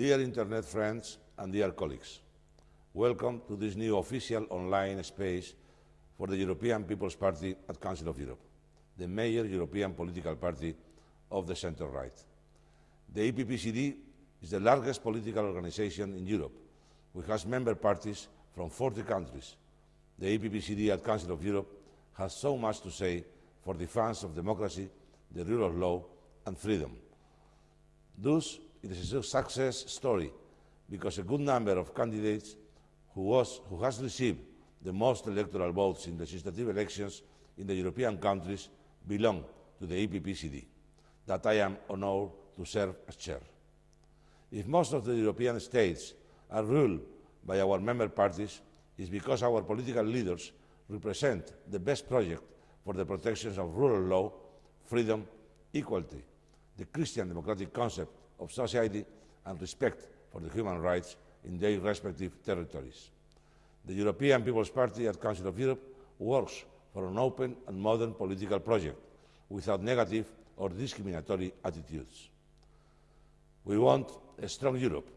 Dear Internet friends and dear colleagues, welcome to this new official online space for the European People's Party at Council of Europe, the major European political party of the centre-right. The EPPCD is the largest political organisation in Europe, which has member parties from 40 countries. The EPPCD at Council of Europe has so much to say for the defence of democracy, the rule of law and freedom. Thus, it is a success story because a good number of candidates who, was, who has received the most electoral votes in legislative elections in the European countries belong to the EPP-CD, that I am honoured to serve as chair. If most of the European states are ruled by our member parties, it is because our political leaders represent the best project for the protection of rule of law, freedom, equality, the Christian democratic concept of society and respect for the human rights in their respective territories. The European People's Party at Council of Europe works for an open and modern political project without negative or discriminatory attitudes. We want a strong Europe,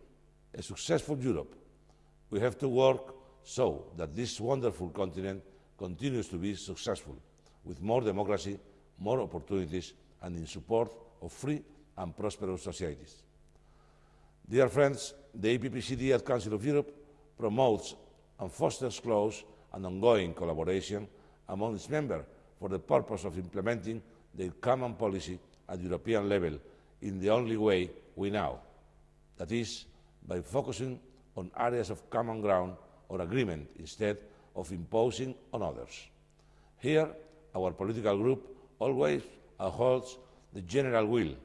a successful Europe. We have to work so that this wonderful continent continues to be successful, with more democracy, more opportunities, and in support of free and prosperous societies. Dear friends, the EPPCD at Council of Europe promotes and fosters close and ongoing collaboration among its members for the purpose of implementing the common policy at European level in the only way we know, that is, by focusing on areas of common ground or agreement instead of imposing on others. Here, our political group always upholds the general will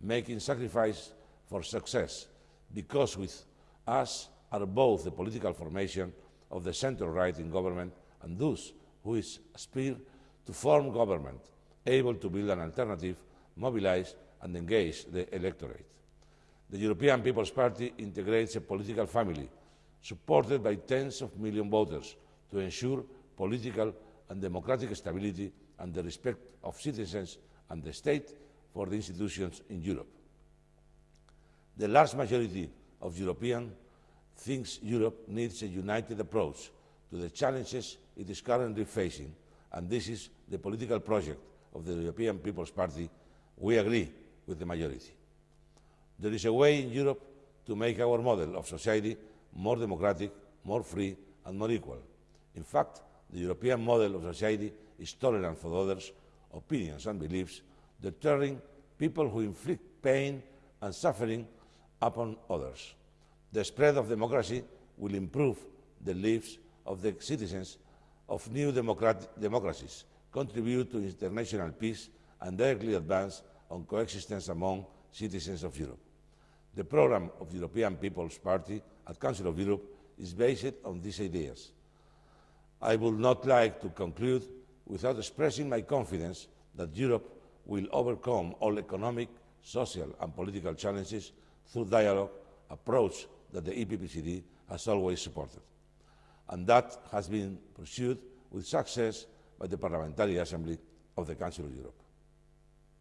making sacrifice for success, because with us are both the political formation of the centre-right in government and those who aspire to form government, able to build an alternative, mobilise and engage the electorate. The European People's Party integrates a political family supported by tens of million voters to ensure political and democratic stability and the respect of citizens and the state for the institutions in Europe. The large majority of Europeans thinks Europe needs a united approach to the challenges it is currently facing, and this is the political project of the European People's Party. We agree with the majority. There is a way in Europe to make our model of society more democratic, more free and more equal. In fact, the European model of society is tolerant for others' opinions and beliefs deterring people who inflict pain and suffering upon others. The spread of democracy will improve the lives of the citizens of new democracies, contribute to international peace and directly advance on coexistence among citizens of Europe. The programme of the European People's Party at Council of Europe is based on these ideas. I would not like to conclude without expressing my confidence that Europe will overcome all economic, social and political challenges through dialogue, approach that the EPPCD has always supported. And that has been pursued with success by the Parliamentary Assembly of the Council of Europe.